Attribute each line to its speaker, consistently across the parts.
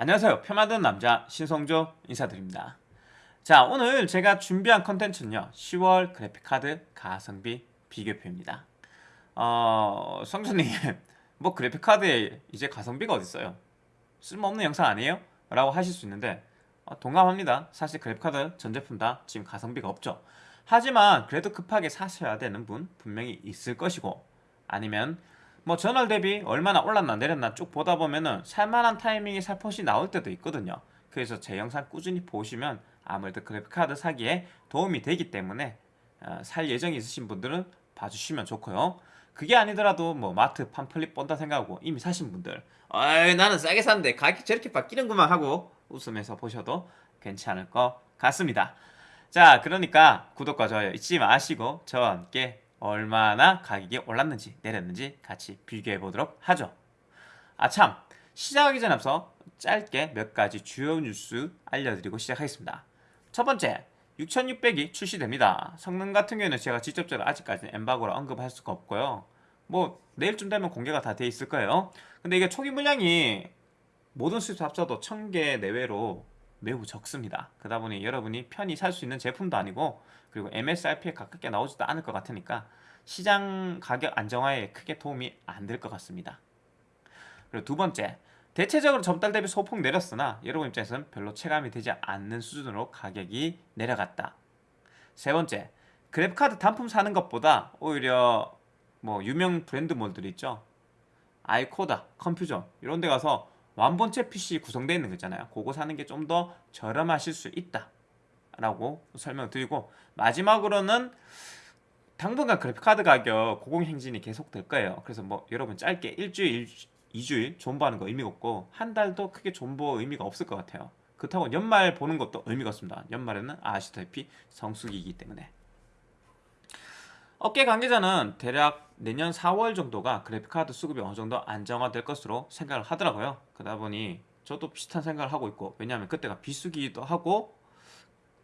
Speaker 1: 안녕하세요. 표 만드는 남자 신성조 인사드립니다. 자 오늘 제가 준비한 컨텐츠는요. 10월 그래픽카드 가성비 비교표입니다. 어... 성조님 뭐 그래픽카드에 이제 가성비가 어딨어요? 쓸모없는 영상 아니에요? 라고 하실 수 있는데 어, 동감합니다. 사실 그래픽카드 전 제품 다 지금 가성비가 없죠. 하지만 그래도 급하게 사셔야 되는 분 분명히 있을 것이고 아니면 뭐 전월 대비 얼마나 올랐나 내렸나 쭉 보다 보면은 살만한 타이밍이 살포시 나올 때도 있거든요. 그래서 제 영상 꾸준히 보시면 아무래도 그래픽카드 사기에 도움이 되기 때문에 어, 살 예정이 있으신 분들은 봐주시면 좋고요. 그게 아니더라도 뭐 마트 팜플릿 본다 생각하고 이미 사신 분들 어이 나는 싸게 샀는데 가격이 저렇게 바뀌는구만 하고 웃으면서 보셔도 괜찮을 것 같습니다. 자 그러니까 구독과 좋아요 잊지 마시고 저와 함께 얼마나 가격이 올랐는지 내렸는지 같이 비교해 보도록 하죠. 아참 시작하기 전에 앞서 짧게 몇 가지 주요 뉴스 알려드리고 시작하겠습니다. 첫 번째 6600이 출시됩니다. 성능 같은 경우에는 제가 직접적으로 아직까지는 엠바고라 언급할 수가 없고요. 뭐 내일쯤 되면 공개가 다 돼 있을 거예요. 근데 이게 초기 물량이 모든 수입 합쳐도 1000개 내외로 매우 적습니다. 그러다 보니 여러분이 편히 살 수 있는 제품도 아니고 그리고 MSRP에 가깝게 나오지도 않을 것 같으니까 시장 가격 안정화에 크게 도움이 안 될 것 같습니다. 그리고 두 번째 대체적으로 전달 대비 소폭 내렸으나 여러분 입장에서는 별로 체감이 되지 않는 수준으로 가격이 내려갔다. 세 번째 그래픽카드 단품 사는 것보다 오히려 뭐 유명 브랜드 몰들 있죠. 아이코다, 컴퓨저 이런 데 가서 완본체 PC 구성되어 있는 거 있잖아요. 그거 사는 게 좀 더 저렴하실 수 있다 라고 설명을 드리고 마지막으로는 당분간 그래픽카드 가격 고공행진이 계속 될 거예요. 그래서 뭐 여러분 짧게 일주일, 2주일 존버하는 거 의미가 없고 한 달도 크게 존버 의미가 없을 것 같아요. 그렇다고 연말 보는 것도 의미가 없습니다. 연말에는 아시다시피 성수기이기 때문에. 업계 관계자는 대략 내년 4월 정도가 그래픽카드 수급이 어느 정도 안정화될 것으로 생각을 하더라고요. 그러다 보니 저도 비슷한 생각을 하고 있고 왜냐하면 그때가 비수기도 하고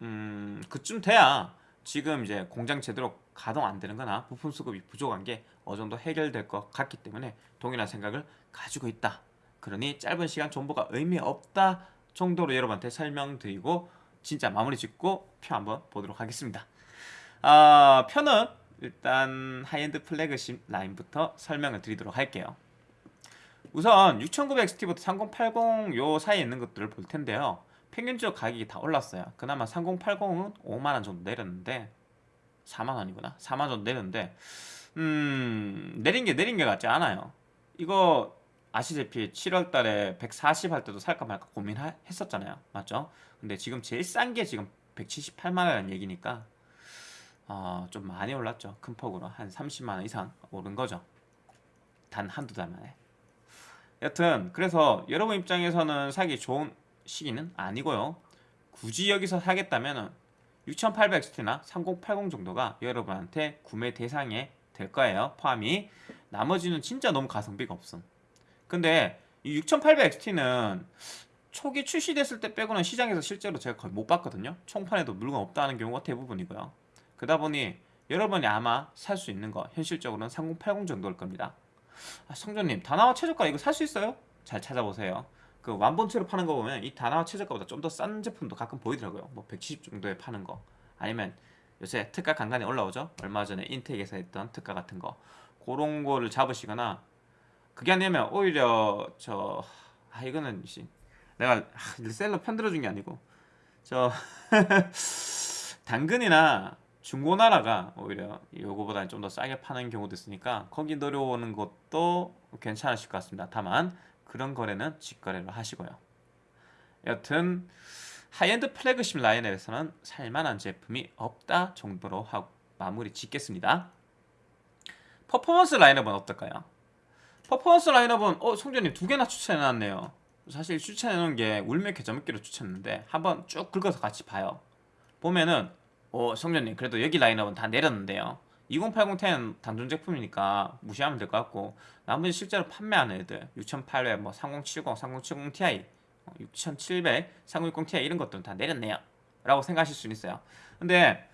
Speaker 1: 음 그쯤 돼야 지금 이제 공장 제대로 가동 안 되는 거나 부품 수급이 부족한 게 어느 정도 해결될 것 같기 때문에 동일한 생각을 가지고 있다. 그러니 짧은 시간 정보가 의미 없다 정도로 여러분한테 설명드리고 진짜 마무리 짓고 표 한번 보도록 하겠습니다. 아, 표는 일단 high-end flagship 라인부터 설명을 드리도록 할게요. 우선 6900XT부터 3080 요 사이에 있는 것들을 볼 텐데요 평균적 가격이 다 올랐어요. 그나마 3080은 5만원 정도 내렸는데 4만원이구나. 4만원 정도 내렸는데 음 내린 게 내린 게 같지 않아요. 이거 아시다시피 7월 달에 140 할 때도 살까 말까 고민했었잖아요. 맞죠? 근데 지금 제일 싼 게 지금 178만원이라는 얘기니까 어, 좀 많이 올랐죠. 큰 폭으로 한 30만원 이상 오른 거죠. 단 한두 달 만에. 여튼 그래서 여러분 입장에서는 사기 좋은 시기는 아니고요. 굳이 여기서 사겠다면 6800XT나 3080 정도가 여러분한테 구매 대상에 될 거예요. 포함이 나머지는 진짜 너무 가성비가 없음. 근데 이 6800XT는 초기 출시됐을 때 빼고는 시장에서 실제로 제가 거의 못 봤거든요. 총판에도 물건 없다는 경우가 대부분이고요. 그러다 보니 여러분이 아마 살 수 있는 거 현실적으로는 3080 정도일 겁니다. 아, 성조님 다나와 최저가 이거 살 수 있어요? 잘 찾아보세요 그 완본체로 파는 거 보면 이 다나와 최저가보다 좀 더 싼 제품도 가끔 보이더라고요. 뭐 170 정도에 파는 거. 아니면 요새 특가 간간히 올라오죠? 얼마 전에 인텍에서 했던 특가 같은 거. 그런 거를 잡으시거나 그게 아니면 오히려 저 아 이거는 내가 아, 셀러 편들어 준 게 아니고 저 당근이나 중고나라가 오히려 요거보다는 좀더 싸게 파는 경우도 있으니까 거기 노려오는 것도 괜찮으실 것 같습니다. 다만 그런 거래는 직거래로 하시고요. 여튼 high-end flagship 라인업에서는 살만한 제품이 없다 정도로 하고 마무리 짓겠습니다. 퍼포먼스 라인업은 어떨까요? 퍼포먼스 라인업은 어 송전님 두 개나 추천해놨네요. 사실 추천해놓은 게 울며 겨자 먹기로 추천했는데 한번 쭉 긁어서 같이 봐요. 보면은 어 성전님 그래도 여기 라인업은 다 내렸는데요 2080 10 단종 제품이니까 무시하면 될 것 같고 나머지 실제로 판매하는 애들. 6800, 뭐 3070, 3070 Ti 6700, 3060 Ti 이런 것들은 다 내렸네요. 라고 생각하실 수 있어요. 근데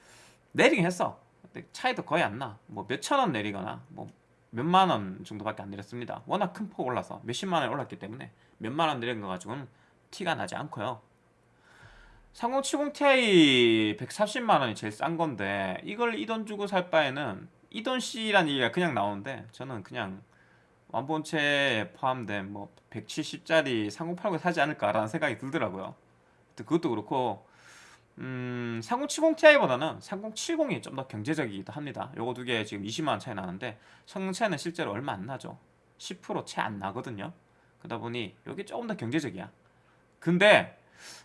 Speaker 1: 내리긴 했어. 차이도 거의 안나. 뭐 몇천원 내리거나 뭐 몇만원 정도밖에 안 내렸습니다. 워낙 큰 폭 올라서 몇십만원 올랐기 때문에 몇만원 내린 거 가지고는 티가 나지 않고요 3070 Ti 130만원이 제일 싼 건데 이걸 이 돈 주고 살 바에는 이 돈 C란 얘기가 그냥 나오는데 저는 그냥 완본체에 포함된 뭐 170짜리 3080 사지 않을까라는 생각이 들더라고요. 그것도 그렇고 음, 3070 Ti보다는 3070이 좀 더 경제적이기도 합니다. 요거 두 개 지금 20만원 차이 나는데 성능 차이는 실제로 얼마 안 나죠. 10%채 안 나거든요. 그러다 보니 여기 조금 더 경제적이야. 근데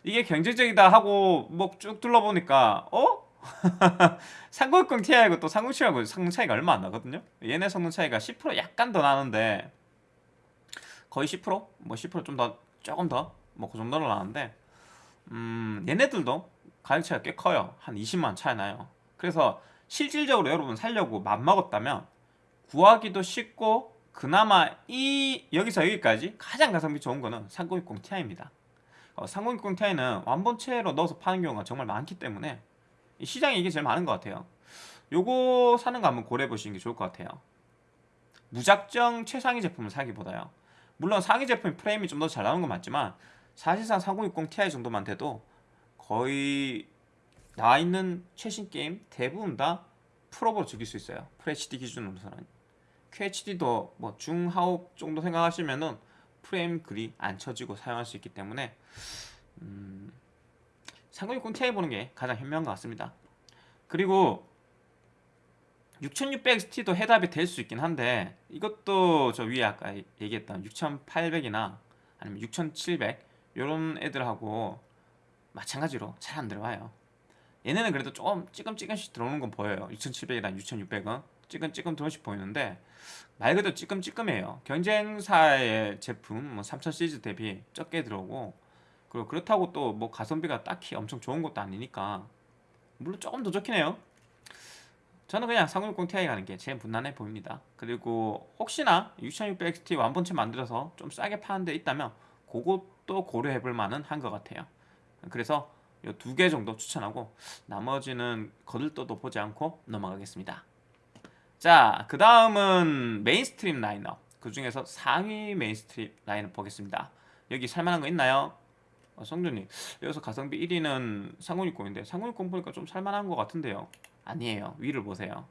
Speaker 1: 이게 경제적이다 하고 뭐 쭉 둘러보니까 어? 3060 Ti하고 또 3070하고 성능 차이가 얼마 안 나거든요? 얘네 성능 차이가 10% 약간 더 나는데 거의 10%? 뭐 10%좀 더 조금 더? 뭐 그 정도로 나는데 음 얘네들도 가격 차이가 꽤 커요. 한 20만 차이 나요. 그래서 실질적으로 여러분 살려고 맘먹었다면 구하기도 쉽고 그나마 이 여기서 여기까지 가장 가성비 좋은 거는 3060 Ti입니다 어, 3060 Ti는 완본체로 넣어서 파는 경우가 정말 많기 때문에 시장에 이게 제일 많은 것 같아요. 요거 사는 거 한번 고려해 보시는 게 좋을 것 같아요. 무작정 최상위 제품을 사기보다요. 물론 상위 제품이 프레임이 좀 더 잘 나오는 건 맞지만 사실상 3060 Ti 정도만 돼도 거의 나와 있는 최신 게임 대부분 다 풀업으로 즐길 수 있어요. FHD 기준으로서는. QHD도 뭐 중하옵 정도 생각하시면은 프레임 글이 안 쳐지고 사용할 수 있기 때문에 음, 3060 Ti 보는 게 가장 현명한 것 같습니다. 그리고 6600XT도 해답이 될 수 있긴 한데 이것도 저 위에 아까 얘기했던 6800이나 아니면 6700 이런 애들하고 마찬가지로 잘 안 들어와요. 얘네는 그래도 조금 찌끔찌끔씩 들어오는 건 보여요. 6700이랑 6600은 찌끔찌끔 들어오씩 보이는데 말 그대로 찌끔찌끔해요. 경쟁사의 제품 뭐 3000 시리즈 대비 적게 들어오고 그리고 그렇다고 또 뭐 가성비가 딱히 엄청 좋은 것도 아니니까 물론 조금 더 좋긴 해요. 저는 그냥 3060 Ti 가는 게 제일 무난해 보입니다. 그리고 혹시나 6600XT 완본체 만들어서 좀 싸게 파는 데 있다면 그것도 고려해 볼 만은 한 것 같아요. 그래서 이 두 개 정도 추천하고 나머지는 거들떠도 보지 않고 넘어가겠습니다 자, 그 다음은 mainstream 라인업. 그 중에서 상위 mainstream 라인업 보겠습니다. 여기 살만한 거 있나요? 어, 성준님, 여기서 가성비 1위는 3060인데 3060 보니까 좀 살만한 것 같은데요. 아니에요. 위를 보세요.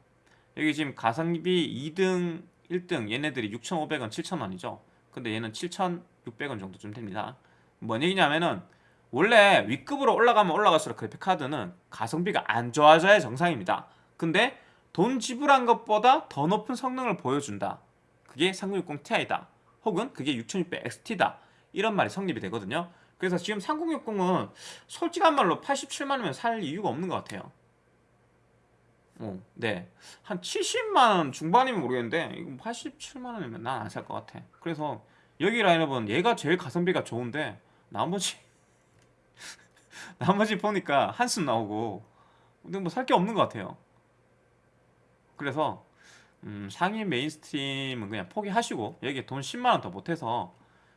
Speaker 1: 여기 지금 가성비 2등, 1등 얘네들이 6,500원, 7,000원이죠. 근데 얘는 7,600원 정도쯤 됩니다. 뭔 얘기냐면은 원래 위급으로 올라가면 올라갈수록 그래픽카드는 가성비가 안 좋아져야 정상입니다. 근데 돈 지불한 것보다 더 높은 성능을 보여준다. 그게 3060 Ti다. 혹은 그게 6600 XT다. 이런 말이 성립이 되거든요. 그래서 지금 3060은 솔직한 말로 87만원이면 살 이유가 없는 것 같아요. 어, 네. 한 70만원 중반이면 모르겠는데 이거 87만원이면 난 안 살 것 같아. 그래서 여기 라인업은 얘가 제일 가성비가 좋은데 나머지 나머지 보니까 한숨 나오고 근데 뭐 살 게 없는 것 같아요. 그래서 음, 상위 mainstream은 그냥 포기하시고 여기에 돈 10만원 더 못해서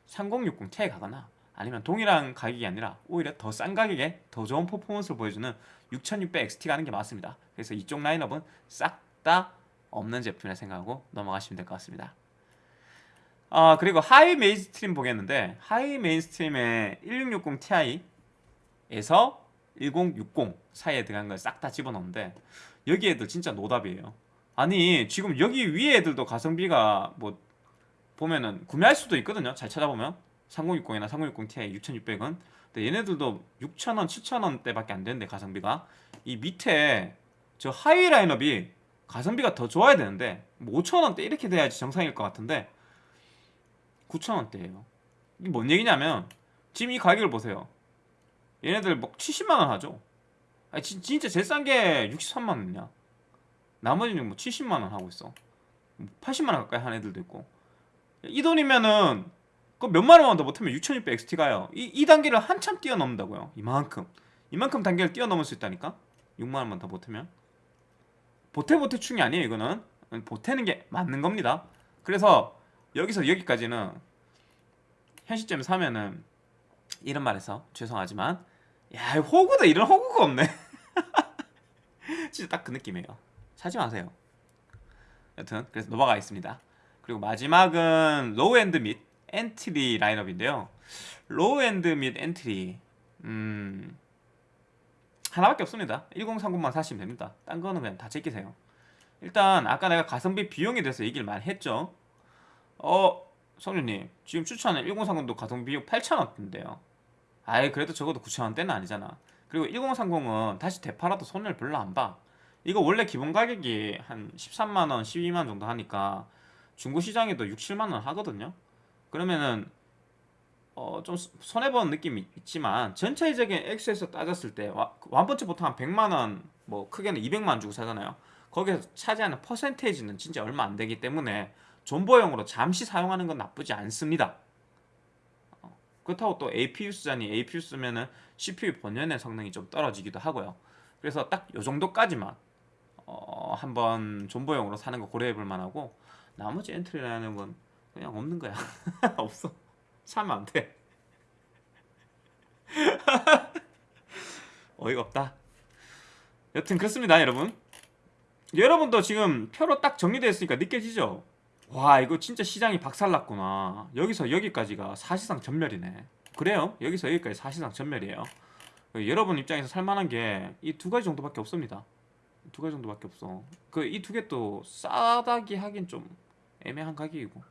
Speaker 1: 3060 Ti 가거나 아니면 동일한 가격이 아니라 오히려 더 싼 가격에 더 좋은 퍼포먼스를 보여주는 6600 XT 가는 게 맞습니다. 그래서 이쪽 라인업은 싹 다 없는 제품이라 생각하고 넘어가시면 될 것 같습니다. 아 그리고 high mainstream 보겠는데 high mainstream에 1660 Ti에서 1060 사이에 들어간 걸 싹 다 집어넣는데 여기 애들 진짜 노답이에요 아니 지금 여기 위에 애들도 가성비가 뭐 보면은 구매할 수도 있거든요. 잘 찾아보면. 3060이나 3060 Ti 6600은 근데 얘네들도 6,000원 7,000원대 밖에 안 되는데 가성비가. 이 밑에 저 하위 라인업이 가성비가 더 좋아야 되는데 뭐 5,000원대 이렇게 돼야지 정상일 것 같은데 9,000원대예요. 이게 뭔 얘기냐면 지금 이 가격을 보세요. 얘네들 뭐 70만원 하죠? 아니 진, 진짜 제일 싼 게 63만원이냐 나머지는 뭐 70만원 하고 있어. 80만원 가까이 한 애들도 있고. 이 돈이면은 그 몇만원만 더 못하면 6600 XT 가요. 이, 이 단계를 한참 뛰어넘는다고요. 이만큼. 이만큼 단계를 뛰어넘을 수 있다니까? 6만원만 더 못하면? 보태보태충이 아니에요 이거는. 보태는 게 맞는 겁니다. 그래서 여기서 여기까지는 현 시점에 사면은 이런 말해서 죄송하지만 야 호구다. 이런 호구가 없네. 진짜 딱 그 느낌이에요 사지 마세요. 여튼 그래서 넘어가겠습니다. 그리고 마지막은 low-end 및 엔트리 라인업인데요. low-end 및 엔트리 음 하나밖에 없습니다. 1030만 사시면 됩니다. 딴 거는 그냥 다 제끼세요. 일단 아까 내가 가성비 비용에 대해서 얘기를 많이 했죠? 어 성준님 지금 추천은 1030도 가성비 비용 8,000원대인데요. 아예 그래도 적어도 9,000원대는 아니잖아. 그리고 1030은 다시 되팔아도 손해를 별로 안봐 이거 원래 기본 가격이 한 13만원 12만원 정도 하니까 중고시장에도 6, 7만원 하거든요. 그러면은 어, 좀 손해보는 느낌이 있지만 전체적인 액수에서 따졌을 때 보통 한 100만원 뭐 크게는 200만원 주고 사잖아요. 거기서 차지하는 퍼센테이지는 진짜 얼마 안 되기 때문에 존버용으로 잠시 사용하는 건 나쁘지 않습니다. 어, 그렇다고 또 APU 쓰자니. APU 쓰면은 CPU 본연의 성능이 좀 떨어지기도 하고요. 그래서 딱 요 정도까지만 어, 한번 존버용으로 사는 거 고려해 볼 만하고 나머지 엔트리라는 건 그냥 없는 거야 없어 사면 안 돼. 어이가 없다. 여튼 그렇습니다, 여러분. 여러분도 지금 표로 딱 정리되어 있으니까 느껴지죠? 와, 이거 진짜 시장이 박살났구나. 여기서 여기까지가 사실상 전멸이네. 그래요? 여기서 여기까지 사실상 전멸이에요. 여러분 입장에서 살만한 게 이 두 가지 정도밖에 없습니다. 두 가지 정도밖에 없어. 그 이 두 개 또 싸다기 하긴 좀 애매한 가격이고.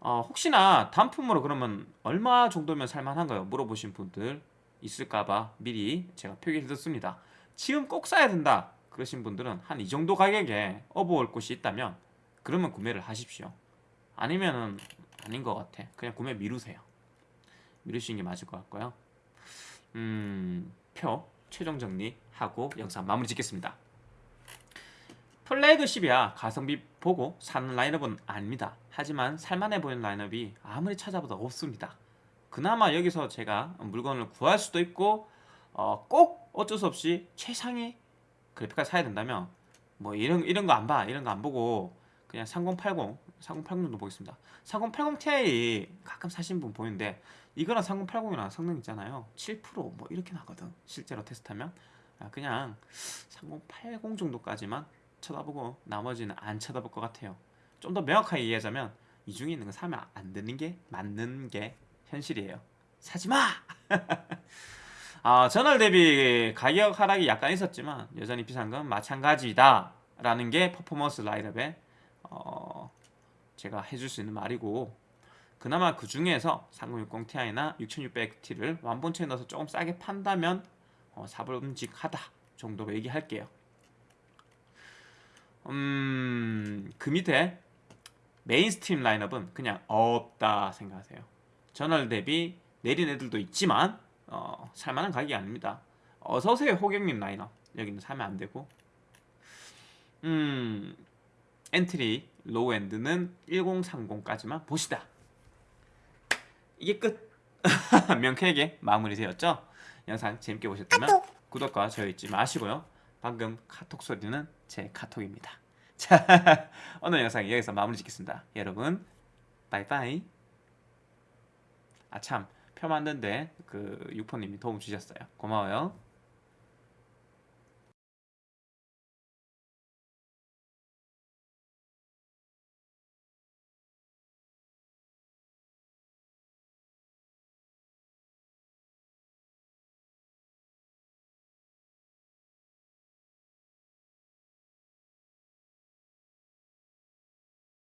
Speaker 1: 어, 혹시나 단품으로 그러면 얼마 정도면 살만한가요? 물어보신 분들 있을까봐 미리 제가 표기해뒀습니다. 지금 꼭 사야 된다 그러신 분들은 한 이 정도 가격에 업어올 곳이 있다면 그러면 구매를 하십시오. 아니면은 아닌 것 같아. 그냥 구매 미루세요. 미루시는 게 맞을 것 같고요. 음, 표 최종 정리하고 영상 마무리 짓겠습니다. 플래그십이야 가성비 보고 사는 라인업은 아닙니다. 하지만 살만해 보이는 라인업이 아무리 찾아봐도 없습니다. 그나마 여기서 제가 물건을 구할 수도 있고 어, 꼭 어쩔 수 없이 최상위 그래픽카드 사야 된다면 뭐 이런 이런 거 안 봐, 이런 거 안 보고 그냥 3080, 3080 정도 보겠습니다. 3080 Ti 가끔 사신 분 보이는데 이거랑 3080이랑 성능 있잖아요. 7%뭐 이렇게 나거든. 실제로 테스트하면 아, 그냥 3080 정도까지만 쳐다보고 나머지는 안 쳐다볼 것 같아요. 좀 더 명확하게 이해하자면 이 중에 있는 거 사면 안 되는 게 맞는 게 현실이에요. 사지 마. 아, 전월 대비 가격 하락이 약간 있었지만 여전히 비싼 건 마찬가지다 라는 게 퍼포먼스 라인업에 어, 제가 해줄 수 있는 말이고 그나마 그 중에서 3060 Ti나 6600T를 완본체에 넣어서 조금 싸게 판다면 어, 사봄직하다 정도로 얘기할게요. 음, 그 밑에 mainstream 라인업은 그냥 없다 생각하세요. 전월 대비 내린 애들도 있지만 어, 살만한 가격이 아닙니다. 어서오세요 호경님 라인업 여기는 사면 안 되고 음 엔트리 low-end는 1030까지만 봅시다. 이게 끝. 명쾌하게 마무리 되었죠? 영상 재밌게 보셨다면 구독과 좋아요 잊지 마시고요. 방금 카톡 소리는 제 카톡입니다. 자, 오늘 영상 여기서 마무리 짓겠습니다. 여러분, 바이바이. 아 참, 표 만드는데 그 유포님이 도움 주셨어요. 고마워요.